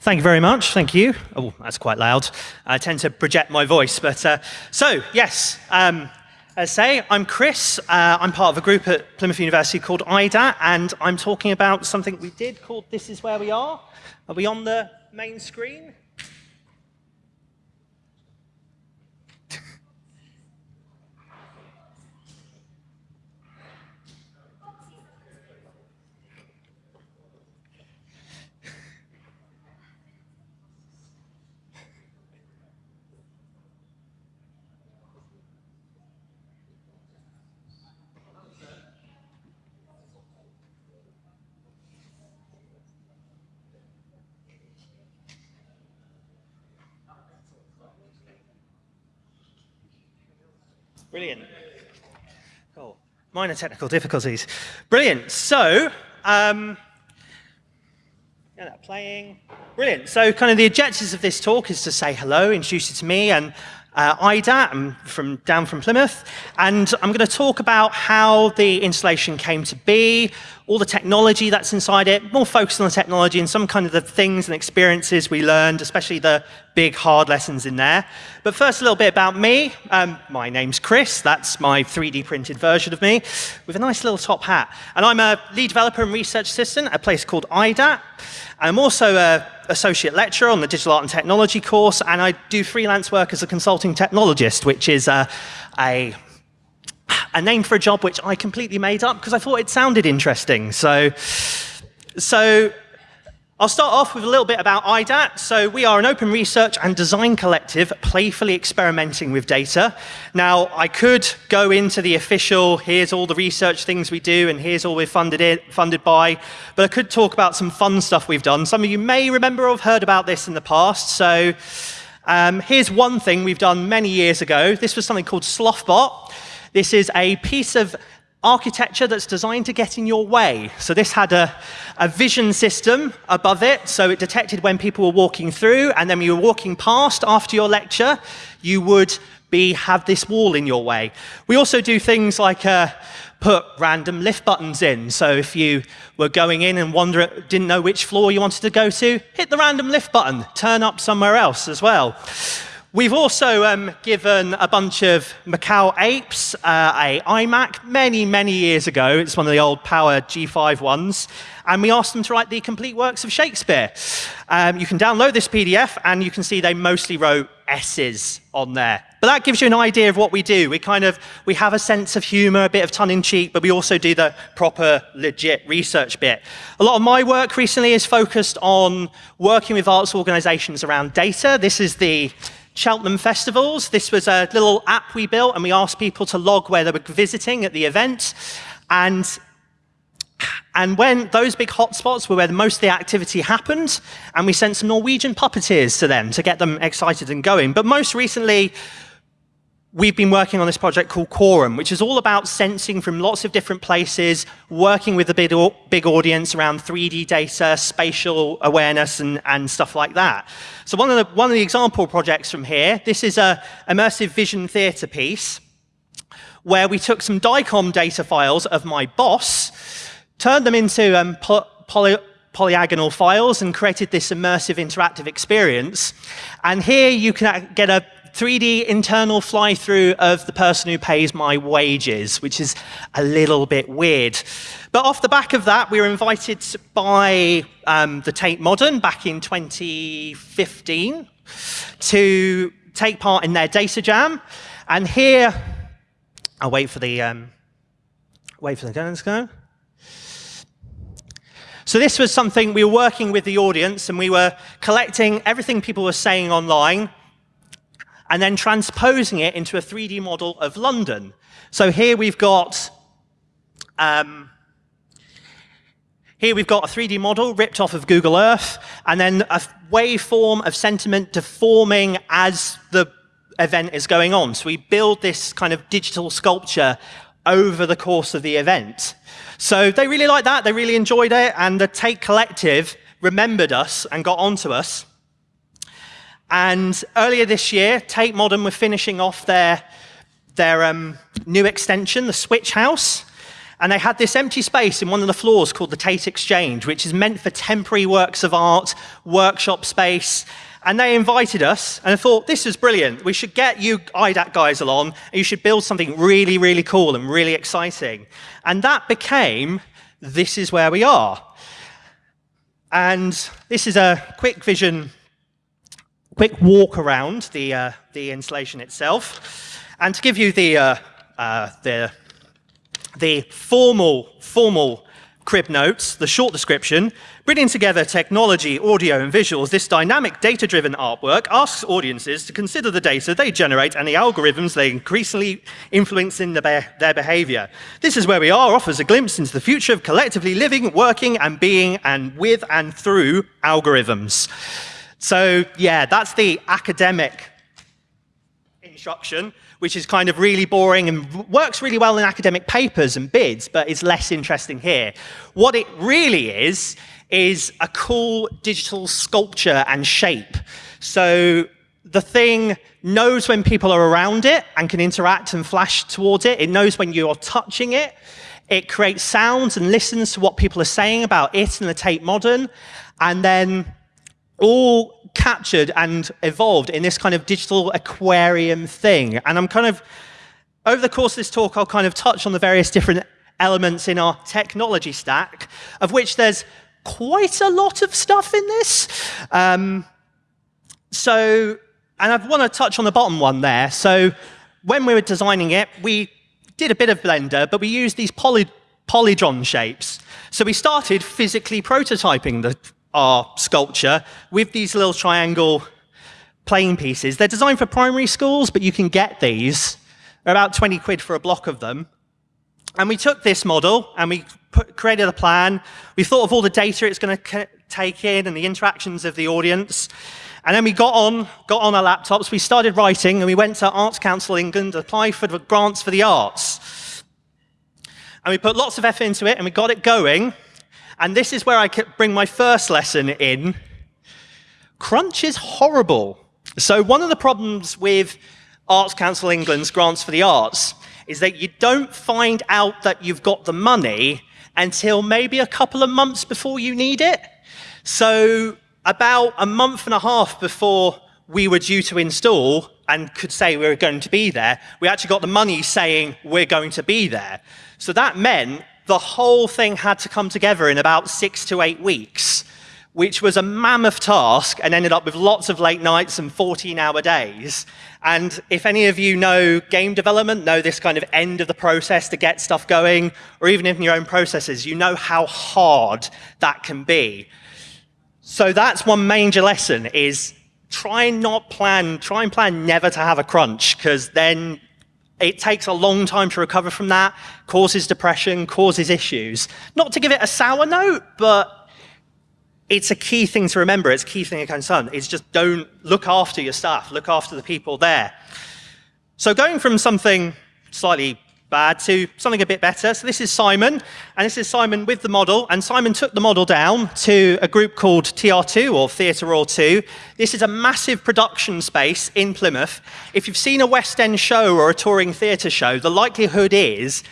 Thank you very much. Thank you. Oh, that's quite loud. I tend to project my voice. But uh, so, yes, um, as I say, I'm Chris. Uh, I'm part of a group at Plymouth University called IDA, and I'm talking about something we did called This Is Where We Are. Are we on the main screen? Brilliant. Cool. Minor technical difficulties. Brilliant. So, um, yeah, playing. Brilliant. So, kind of the objectives of this talk is to say hello, introduce you to me, and uh, IDA. I'm from, down from Plymouth, and I'm going to talk about how the installation came to be, all the technology that's inside it, more focused on the technology and some kind of the things and experiences we learned, especially the big hard lessons in there. But first, a little bit about me. Um, my name's Chris. That's my 3D printed version of me with a nice little top hat. And I'm a lead developer and research assistant at a place called IDAT. I'm also an associate lecturer on the digital art and technology course, and I do freelance work as a consulting technologist, which is a, a, a name for a job which I completely made up because I thought it sounded interesting. So, so I'll start off with a little bit about IDAT. So we are an open research and design collective playfully experimenting with data. Now, I could go into the official, here's all the research things we do, and here's all we're funded, in, funded by, but I could talk about some fun stuff we've done. Some of you may remember or have heard about this in the past. So um, here's one thing we've done many years ago. This was something called Slothbot. This is a piece of architecture that's designed to get in your way. So this had a, a, vision system above it, so it detected when people were walking through, and then when you were walking past after your lecture, you would be, have this wall in your way. We also do things like uh, put random lift buttons in. So if you were going in and wonder, didn't know which floor you wanted to go to, hit the random lift button, turn up somewhere else as well. We've also um, given a bunch of macaque apes uh, a iMac many, many years ago. It's one of the old Power G5 ones. And we asked them to write the complete works of Shakespeare. Um, you can download this PDF, and you can see they mostly wrote S's on there. But that gives you an idea of what we do. We kind of we have a sense of humor, a bit of tongue-in-cheek, but we also do the proper, legit research bit. A lot of my work recently is focused on working with arts organizations around data. This is the Cheltenham Festivals. This was a little app we built, and we asked people to log where they were visiting at the event. And, and when those big hotspots were where most of the activity happened, and we sent some Norwegian puppeteers to them to get them excited and going. But most recently, we've been working on this project called Quorum, which is all about sensing from lots of different places, working with a big, big audience around 3D data, spatial awareness, and, and stuff like that. So one of, the, one of the example projects from here, this is a immersive vision theater piece where we took some DICOM data files of my boss, turned them into um, poly polyagonal files and created this immersive interactive experience. And here you can get a 3D internal fly-through of the person who pays my wages, which is a little bit weird. But off the back of that, we were invited by um, the Tate Modern back in 2015 to take part in their data jam. And here, I'll wait for the um, wait for the guns go. So this was something we were working with the audience, and we were collecting everything people were saying online and then transposing it into a 3D model of London. So here we've got um, here we've got a 3D model ripped off of Google Earth, and then a waveform of sentiment deforming as the event is going on. So we build this kind of digital sculpture over the course of the event. So they really liked that, they really enjoyed it, and the Tate Collective remembered us and got onto us. And earlier this year, Tate Modern were finishing off their, their um, new extension, the Switch House. And they had this empty space in one of the floors called the Tate Exchange, which is meant for temporary works of art, workshop space. And they invited us, and I thought, this is brilliant. We should get you IDAT guys along, and you should build something really, really cool and really exciting. And that became, this is where we are. And this is a quick vision, quick walk around the, uh, the installation itself. And to give you the, uh, uh, the, the formal, formal crib notes, the short description, bringing together technology, audio, and visuals, this dynamic data-driven artwork asks audiences to consider the data they generate and the algorithms they increasingly influence in the be their behavior. This is where we are offers a glimpse into the future of collectively living, working, and being, and with and through algorithms. So yeah, that's the academic instruction which is kind of really boring and works really well in academic papers and bids, but is less interesting here. What it really is, is a cool digital sculpture and shape. So the thing knows when people are around it and can interact and flash towards it. It knows when you're touching it. It creates sounds and listens to what people are saying about it and the Tate Modern. And then all captured and evolved in this kind of digital aquarium thing. And I'm kind of, over the course of this talk, I'll kind of touch on the various different elements in our technology stack, of which there's quite a lot of stuff in this. Um, so, and I want to touch on the bottom one there. So when we were designing it, we did a bit of Blender, but we used these poly polygon shapes. So we started physically prototyping the our sculpture with these little triangle playing pieces. They're designed for primary schools, but you can get these. They're about 20 quid for a block of them. And we took this model and we put, created a plan. We thought of all the data it's going to take in and the interactions of the audience. And then we got on, got on our laptops, we started writing, and we went to Arts Council England to apply for the grants for the arts. And we put lots of effort into it, and we got it going. And this is where I bring my first lesson in. Crunch is horrible. So one of the problems with Arts Council England's grants for the arts is that you don't find out that you've got the money until maybe a couple of months before you need it. So about a month and a half before we were due to install and could say we were going to be there, we actually got the money saying we're going to be there. So that meant the whole thing had to come together in about six to eight weeks, which was a mammoth task and ended up with lots of late nights and 14-hour days. And if any of you know game development, know this kind of end of the process to get stuff going, or even in your own processes, you know how hard that can be. So that's one major lesson is try and not plan, try and plan never to have a crunch, because then it takes a long time to recover from that, causes depression, causes issues. Not to give it a sour note, but it's a key thing to remember. It's a key thing to concern. It's just don't look after your staff, look after the people there. So going from something slightly bad to something a bit better. So this is Simon, and this is Simon with the model, and Simon took the model down to a group called TR2, or Theatre Royal 2. This is a massive production space in Plymouth. If you've seen a West End show or a touring theatre show, the likelihood is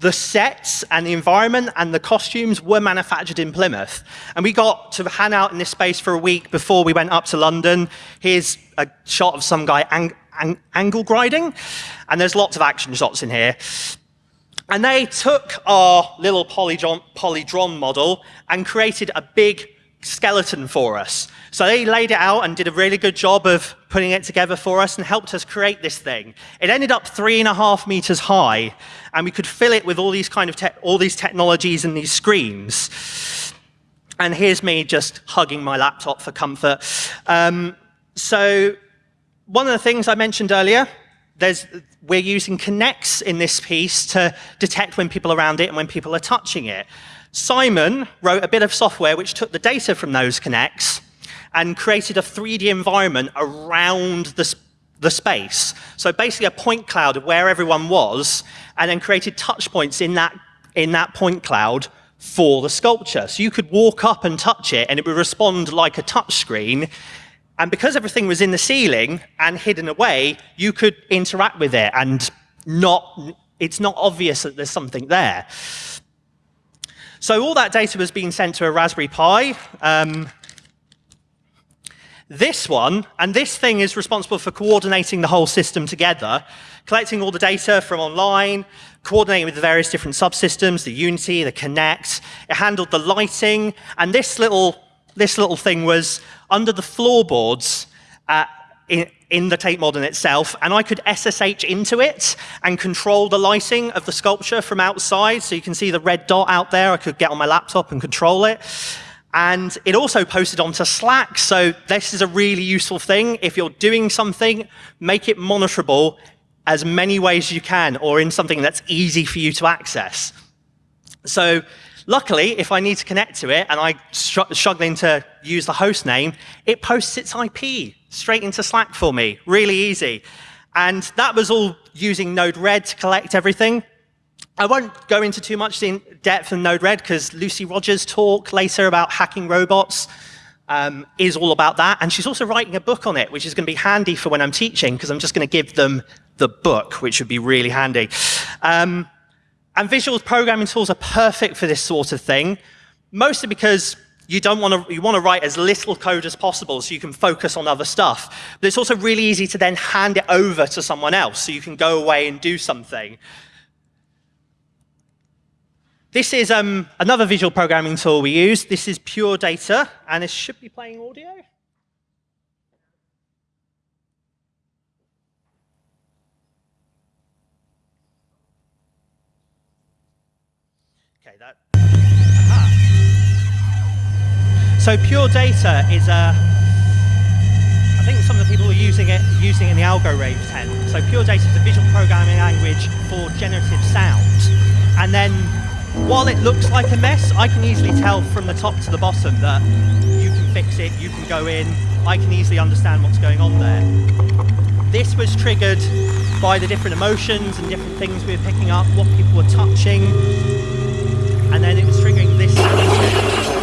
the sets and the environment and the costumes were manufactured in Plymouth. And we got to hang out in this space for a week before we went up to London. Here's a shot of some guy ang ang angle grinding. And there's lots of action shots in here. And they took our little polydron, polydron model and created a big skeleton for us. So they laid it out and did a really good job of putting it together for us and helped us create this thing. It ended up three and a half meters high, and we could fill it with all these kind of all these technologies and these screens. And here's me just hugging my laptop for comfort. Um, so one of the things I mentioned earlier there's, we're using Kinects in this piece to detect when people are around it and when people are touching it. Simon wrote a bit of software which took the data from those Kinects and created a 3D environment around the, the space. So basically a point cloud of where everyone was, and then created touch points in that, in that point cloud for the sculpture. So you could walk up and touch it, and it would respond like a touch screen, and because everything was in the ceiling and hidden away, you could interact with it and not it's not obvious that there's something there. So all that data was being sent to a Raspberry Pi. Um, this one, and this thing is responsible for coordinating the whole system together, collecting all the data from online, coordinating with the various different subsystems, the Unity, the Kinect. It handled the lighting, and this little, this little thing was under the floorboards uh, in, in, the Tate Modern itself, and I could SSH into it and control the lighting of the sculpture from outside. So you can see the red dot out there. I could get on my laptop and control it. And it also posted onto Slack, so this is a really useful thing. If you're doing something, make it monitorable as many ways you can, or in something that's easy for you to access. So luckily, if I need to connect to it and I'm struggling to use the host name, it posts its IP straight into Slack for me, really easy. And that was all using Node-RED to collect everything. I won't go into too much in depth in Node-RED because Lucy Rogers' talk later about hacking robots um, is all about that. And she's also writing a book on it, which is going to be handy for when I'm teaching because I'm just going to give them the book, which would be really handy. Um, and visual programming tools are perfect for this sort of thing, mostly because you don't want to you want to write as little code as possible so you can focus on other stuff. But it's also really easy to then hand it over to someone else so you can go away and do something. This is um, another visual programming tool we use. This is Pure Data, and it should be playing audio. So Pure Data is a. I think some of the people are using it using it in the Algorave 10. So Pure Data is a visual programming language for generative sound, and then while it looks like a mess, I can easily tell from the top to the bottom that you can fix it, you can go in, I can easily understand what's going on there. This was triggered by the different emotions and different things we were picking up, what people were touching, and then it was triggering this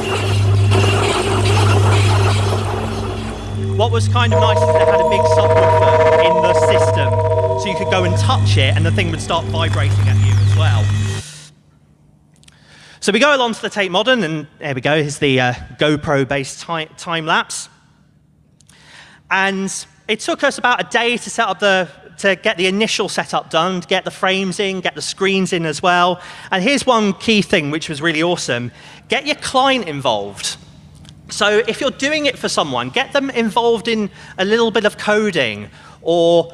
What was kind of nice is it had a big subwoofer in the system, so you could go and touch it and the thing would start vibrating at you as well. So we go along to the Tate Modern, and there we go, here's the uh, GoPro-based time lapse. And it took us about a day to set up the to get the initial setup done, to get the frames in, get the screens in as well. And here's one key thing which was really awesome. Get your client involved. So if you're doing it for someone, get them involved in a little bit of coding or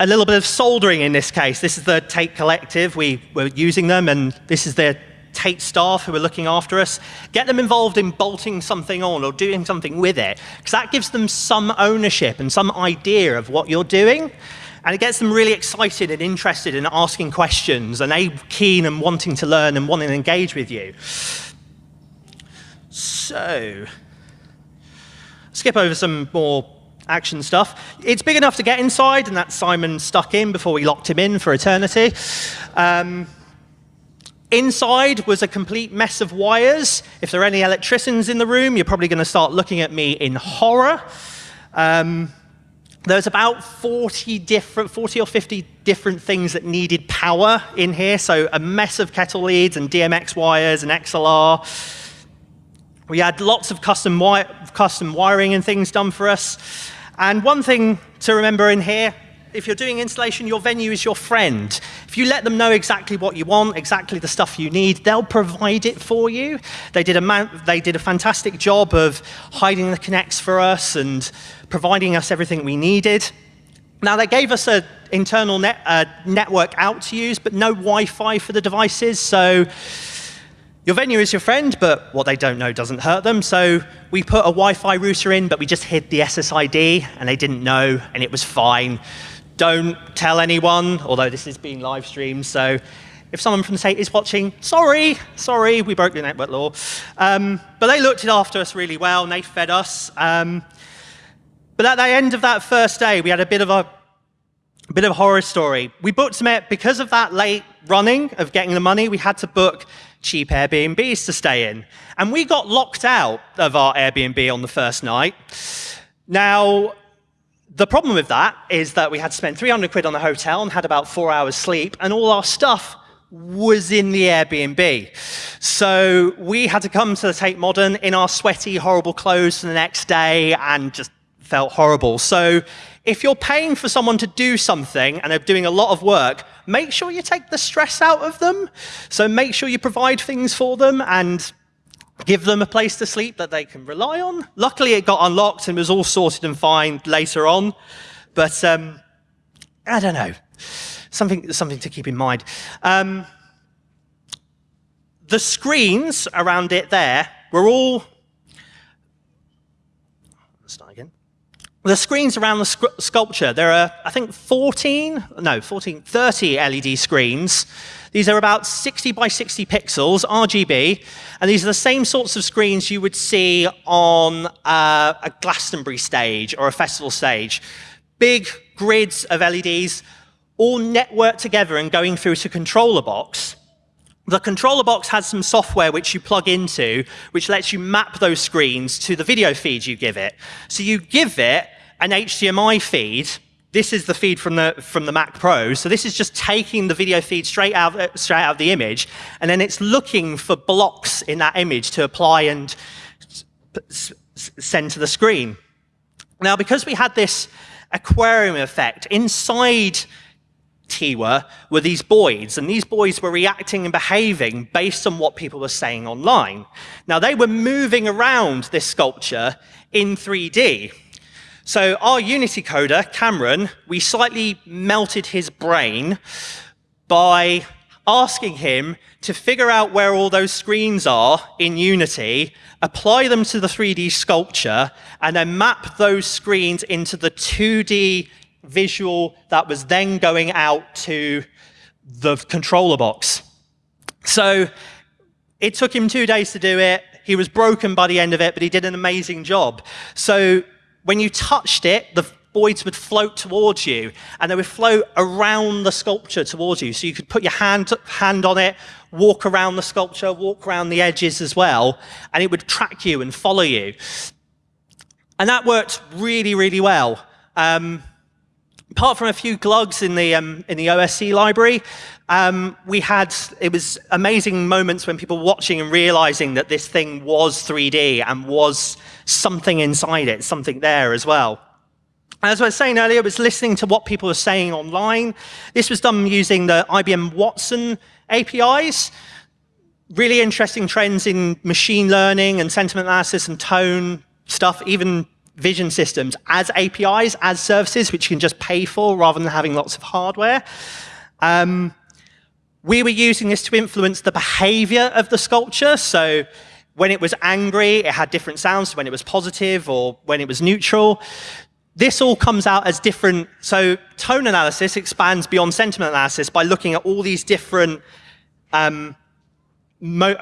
a little bit of soldering in this case. This is the Tate Collective. We were using them, and this is their Tate staff who are looking after us, get them involved in bolting something on or doing something with it, because that gives them some ownership and some idea of what you're doing. And it gets them really excited and interested in asking questions and keen and wanting to learn and wanting to engage with you. So, skip over some more action stuff. It's big enough to get inside, and that's Simon stuck in before we locked him in for eternity. Um, Inside was a complete mess of wires. If there are any electricians in the room, you're probably going to start looking at me in horror. Um, there's about 40 different, 40 or 50 different things that needed power in here. So a mess of kettle leads and DMX wires and XLR. We had lots of custom, wi custom wiring and things done for us. And one thing to remember in here, if you're doing installation, your venue is your friend. If you let them know exactly what you want, exactly the stuff you need, they'll provide it for you. They did a, they did a fantastic job of hiding the Kinects for us and providing us everything we needed. Now, they gave us an internal net, uh, network out to use, but no Wi-Fi for the devices, so your venue is your friend, but what they don't know doesn't hurt them. So we put a Wi-Fi router in, but we just hid the SSID, and they didn't know, and it was fine. Don't tell anyone, although this is being live streamed, so if someone from the state is watching, sorry, sorry, we broke the network law. Um, but they looked after us really well, and they fed us. Um, but at the end of that first day, we had a bit of a, a bit of a horror story. We booked some, because of that late running of getting the money, we had to book cheap Airbnbs to stay in. And we got locked out of our Airbnb on the first night. Now, the problem with that is that we had to spend 300 quid on the hotel and had about four hours sleep, and all our stuff was in the Airbnb. So we had to come to the Tate Modern in our sweaty, horrible clothes for the next day and just felt horrible. So if you're paying for someone to do something and they're doing a lot of work, make sure you take the stress out of them. So make sure you provide things for them and give them a place to sleep that they can rely on. Luckily, it got unlocked and was all sorted and fine later on. But um, I don't know. Something, something to keep in mind. Um, the screens around it there were all. Start again. The screens around the sc sculpture, there are, I think, 14, no, 14, 30 LED screens these are about 60 by 60 pixels, RGB, and these are the same sorts of screens you would see on uh, a Glastonbury stage or a festival stage. Big grids of LEDs, all networked together and going through to a controller box. The controller box has some software which you plug into, which lets you map those screens to the video feed you give it. So you give it an HDMI feed, this is the feed from the, from the Mac Pro. So this is just taking the video feed straight out, uh, straight out of the image, and then it's looking for blocks in that image to apply and send to the screen. Now, because we had this aquarium effect, inside Teewer were these boids, and these boids were reacting and behaving based on what people were saying online. Now, they were moving around this sculpture in 3D. So our Unity coder, Cameron, we slightly melted his brain by asking him to figure out where all those screens are in Unity, apply them to the 3D sculpture, and then map those screens into the 2D visual that was then going out to the controller box. So it took him two days to do it. He was broken by the end of it, but he did an amazing job. So when you touched it, the boids would float towards you, and they would float around the sculpture towards you. So you could put your hand, hand on it, walk around the sculpture, walk around the edges as well, and it would track you and follow you. And that worked really, really well. Um, apart from a few glugs in the, um, in the OSC library, um, we had, it was amazing moments when people were watching and realizing that this thing was 3D and was something inside it, something there as well. As I was saying earlier, it was listening to what people were saying online. This was done using the IBM Watson APIs. Really interesting trends in machine learning and sentiment analysis and tone stuff, even vision systems as APIs, as services, which you can just pay for rather than having lots of hardware. Um, we were using this to influence the behavior of the sculpture. So when it was angry, it had different sounds when it was positive or when it was neutral. This all comes out as different. So tone analysis expands beyond sentiment analysis by looking at all these different um,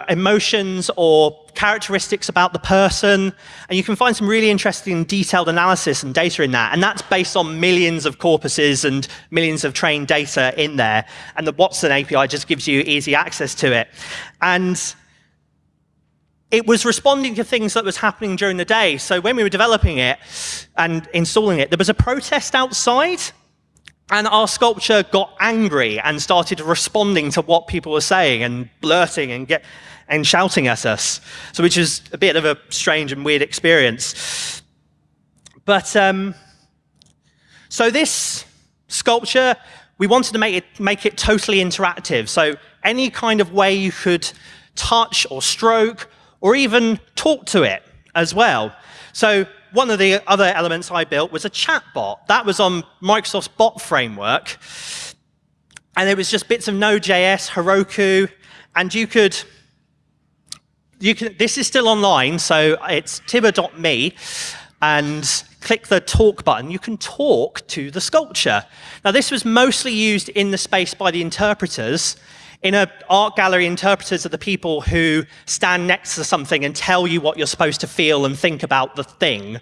emotions or characteristics about the person. And you can find some really interesting detailed analysis and data in that. And that's based on millions of corpuses and millions of trained data in there. And the Watson API just gives you easy access to it. And it was responding to things that was happening during the day. So when we were developing it and installing it, there was a protest outside and our sculpture got angry and started responding to what people were saying and blurting and, get, and shouting at us, so which is a bit of a strange and weird experience. But um, so this sculpture, we wanted to make it, make it totally interactive. So any kind of way you could touch or stroke or even talk to it as well. So one of the other elements I built was a chatbot. That was on Microsoft's bot framework. And it was just bits of Node.js, Heroku, and you could, you can, this is still online, so it's tibber.me, and click the talk button, you can talk to the sculpture. Now, this was mostly used in the space by the interpreters, in an art gallery, interpreters are the people who stand next to something and tell you what you're supposed to feel and think about the thing.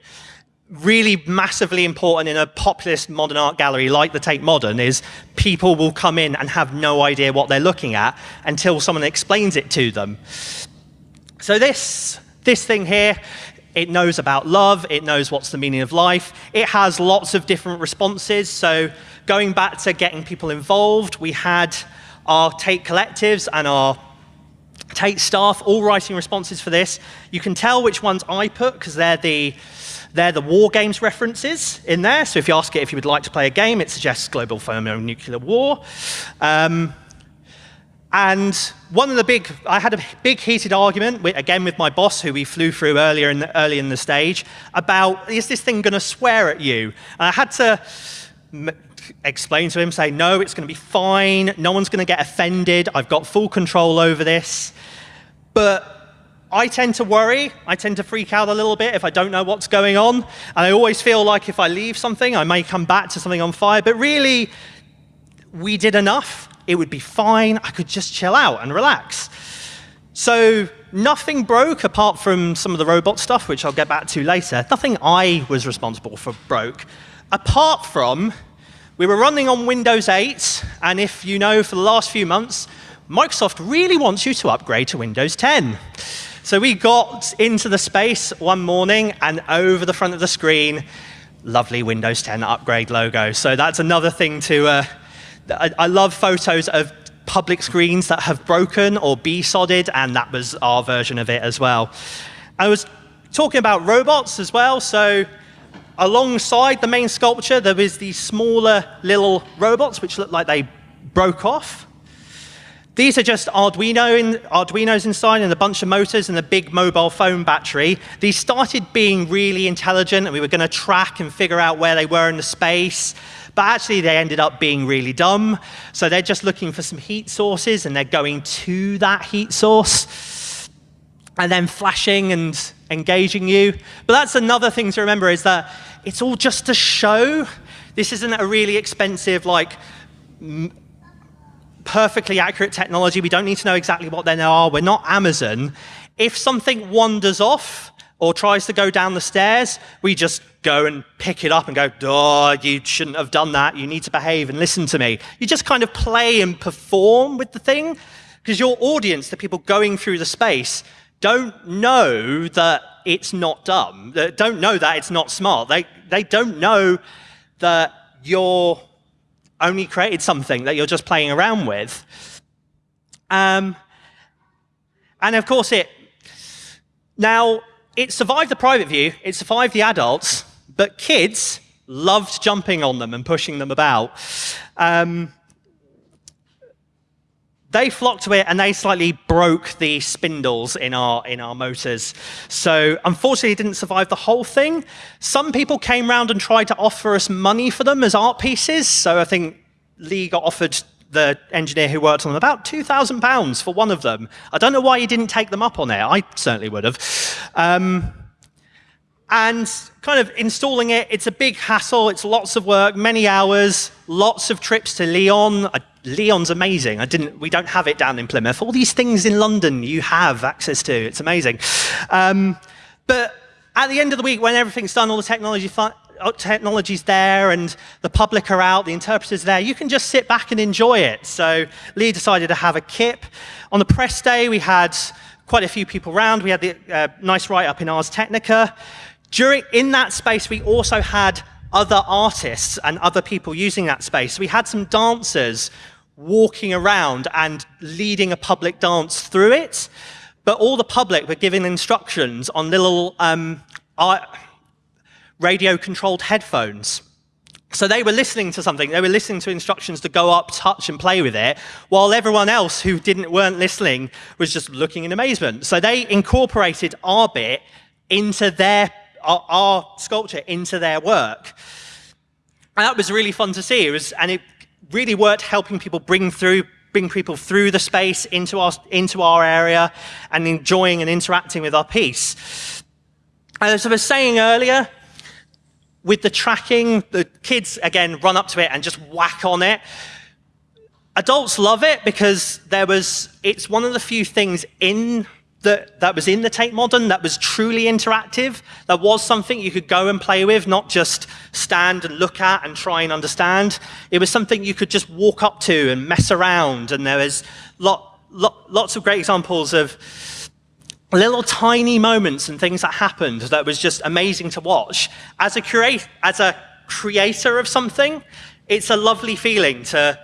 Really massively important in a populist modern art gallery like the Tate Modern is people will come in and have no idea what they're looking at until someone explains it to them. So this, this thing here, it knows about love, it knows what's the meaning of life. It has lots of different responses. So going back to getting people involved, we had our Tate collectives and our Tate staff all writing responses for this. You can tell which ones I put because they're the they're the war games references in there. So if you ask it if you would like to play a game, it suggests global thermonuclear war. Um, and one of the big, I had a big heated argument, with, again with my boss, who we flew through earlier in the, early in the stage, about is this thing going to swear at you? And I had to explain to him, say, no, it's going to be fine. No one's going to get offended. I've got full control over this. But I tend to worry. I tend to freak out a little bit if I don't know what's going on. And I always feel like if I leave something, I may come back to something on fire. But really, we did enough. It would be fine. I could just chill out and relax. So nothing broke apart from some of the robot stuff, which I'll get back to later. Nothing I was responsible for broke, apart from we were running on Windows 8. And if you know, for the last few months, Microsoft really wants you to upgrade to Windows 10. So we got into the space one morning, and over the front of the screen, lovely Windows 10 upgrade logo. So that's another thing to, uh, I, I love photos of public screens that have broken or be-sodded, and that was our version of it as well. I was talking about robots as well, so alongside the main sculpture, there was these smaller little robots which looked like they broke off. These are just Arduino in, Arduinos inside and a bunch of motors and a big mobile phone battery. These started being really intelligent and we were going to track and figure out where they were in the space. But actually, they ended up being really dumb. So they're just looking for some heat sources and they're going to that heat source and then flashing and engaging you. But that's another thing to remember is that it's all just a show. This isn't a really expensive, like, perfectly accurate technology. We don't need to know exactly what they are. We're not Amazon. If something wanders off or tries to go down the stairs, we just go and pick it up and go, oh, you shouldn't have done that. You need to behave and listen to me. You just kind of play and perform with the thing because your audience, the people going through the space, don't know that it's not dumb. Don't know that it's not smart. They, they don't know that you're only created something that you're just playing around with. Um, and of course, it now it survived the private view, it survived the adults, but kids loved jumping on them and pushing them about. Um, they flocked to it and they slightly broke the spindles in our, in our motors. So unfortunately, it didn't survive the whole thing. Some people came around and tried to offer us money for them as art pieces. So I think Lee got offered the engineer who worked on them about £2,000 for one of them. I don't know why he didn't take them up on it. I certainly would have. Um, and kind of installing it, it's a big hassle. It's lots of work, many hours, lots of trips to Lyon. Uh, Lyon's amazing. I didn't, we don't have it down in Plymouth. All these things in London you have access to. It's amazing. Um, but at the end of the week, when everything's done, all the technology uh, technology's there and the public are out, the interpreter's there, you can just sit back and enjoy it. So Lee decided to have a KIP. On the press day, we had quite a few people around. We had the uh, nice write-up in Ars Technica. During, in that space, we also had other artists and other people using that space. We had some dancers walking around and leading a public dance through it, but all the public were giving instructions on little um, radio-controlled headphones. So they were listening to something, they were listening to instructions to go up, touch, and play with it, while everyone else who didn't weren't listening was just looking in amazement. So they incorporated our bit into their our, our sculpture into their work. And that was really fun to see. It was, and it really worked helping people bring through bring people through the space into our, into our area and enjoying and interacting with our piece. And As I was saying earlier, with the tracking, the kids, again, run up to it and just whack on it. Adults love it because there was, it's one of the few things in that, that was in the Tate Modern that was truly interactive, that was something you could go and play with, not just stand and look at and try and understand. It was something you could just walk up to and mess around, and there was lot, lot, lots of great examples of little tiny moments and things that happened that was just amazing to watch. As a, as a creator of something, it's a lovely feeling to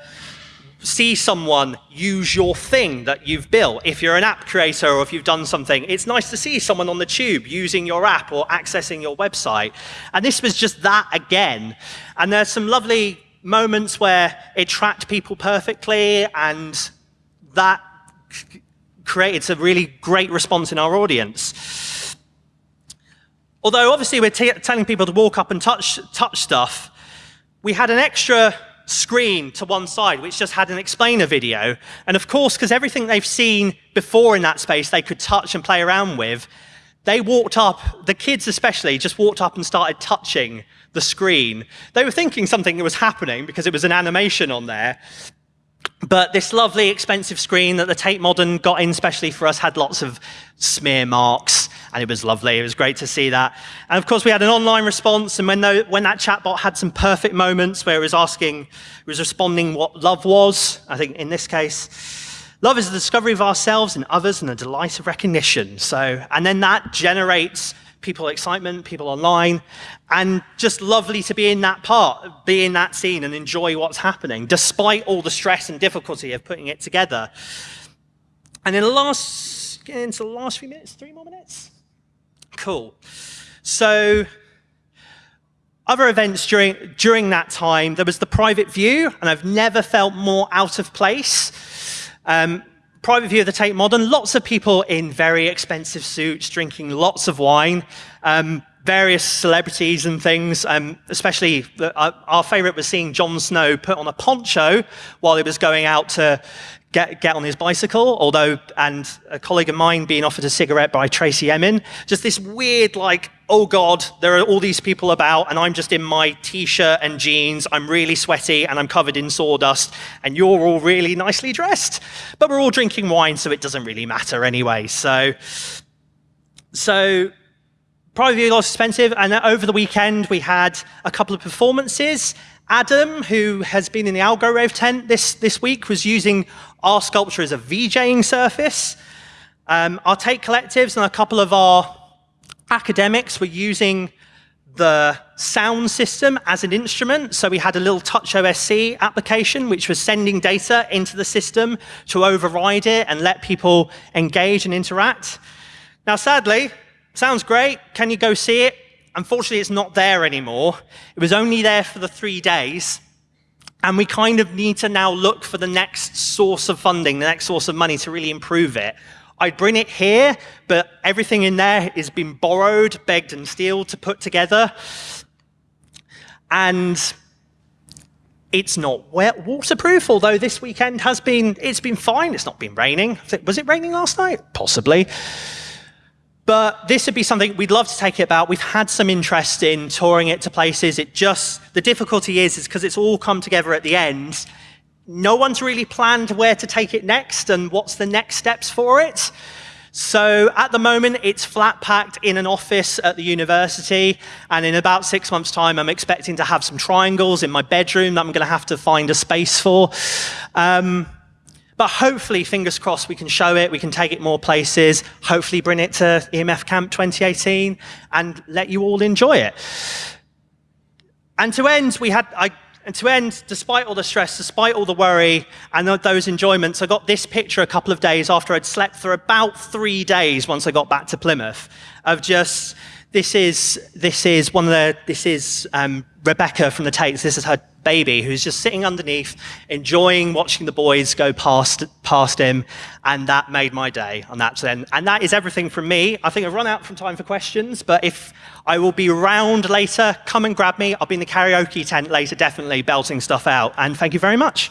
see someone use your thing that you've built. If you're an app creator or if you've done something, it's nice to see someone on the tube using your app or accessing your website. And this was just that again. And there's some lovely moments where it tracked people perfectly and that created a really great response in our audience. Although obviously we're telling people to walk up and touch, touch stuff, we had an extra screen to one side which just had an explainer video. And of course, because everything they've seen before in that space they could touch and play around with, they walked up, the kids especially, just walked up and started touching the screen. They were thinking something was happening because it was an animation on there. But this lovely, expensive screen that the Tate Modern got in specially for us had lots of smear marks, and it was lovely. It was great to see that. And of course, we had an online response, and when, the, when that chatbot had some perfect moments where it was asking, it was responding what love was, I think in this case, love is the discovery of ourselves and others and the delight of recognition. So, and then that generates people excitement, people online, and just lovely to be in that part, be in that scene and enjoy what's happening, despite all the stress and difficulty of putting it together. And in the last, into the last few minutes, three more minutes? Cool. So, other events during, during that time, there was the private view, and I've never felt more out of place. Um, private view of the Tate Modern, lots of people in very expensive suits, drinking lots of wine, um, various celebrities and things, um, especially the, uh, our favorite was seeing Jon Snow put on a poncho while he was going out to get, get on his bicycle, although, and a colleague of mine being offered a cigarette by Tracey Emin. Just this weird, like, oh God, there are all these people about, and I'm just in my t-shirt and jeans, I'm really sweaty, and I'm covered in sawdust, and you're all really nicely dressed. But we're all drinking wine, so it doesn't really matter anyway. So, so private view was expensive, and over the weekend we had a couple of performances. Adam, who has been in the Algorave tent this, this week, was using our sculpture as a VJing surface. Um, our Tate collectives and a couple of our academics were using the sound system as an instrument. So we had a little Touch OSC application, which was sending data into the system to override it and let people engage and interact. Now, sadly, sounds great. Can you go see it? Unfortunately, it's not there anymore. It was only there for the three days. And we kind of need to now look for the next source of funding, the next source of money to really improve it. I'd bring it here, but everything in there is been borrowed, begged and steeled to put together. And it's not wet waterproof, although this weekend has been, it's been fine. It's not been raining. Was it raining last night? Possibly. But this would be something we'd love to take it about. We've had some interest in touring it to places. It just, the difficulty is, is because it's all come together at the end. No one's really planned where to take it next and what's the next steps for it. So at the moment, it's flat packed in an office at the university. And in about six months' time, I'm expecting to have some triangles in my bedroom that I'm going to have to find a space for. Um, but hopefully, fingers crossed, we can show it, we can take it more places, hopefully bring it to EMF Camp 2018 and let you all enjoy it. And to end, we had, I, and to end, despite all the stress, despite all the worry and those enjoyments, I got this picture a couple of days after I'd slept for about three days once I got back to Plymouth of just, this is, this is one of the, this is um, Rebecca from the Tates. This is her baby who's just sitting underneath, enjoying watching the boids go past, past him. And that made my day. And that's then, and that is everything from me. I think I've run out from time for questions, but if I will be round later, come and grab me. I'll be in the karaoke tent later, definitely belting stuff out. And thank you very much.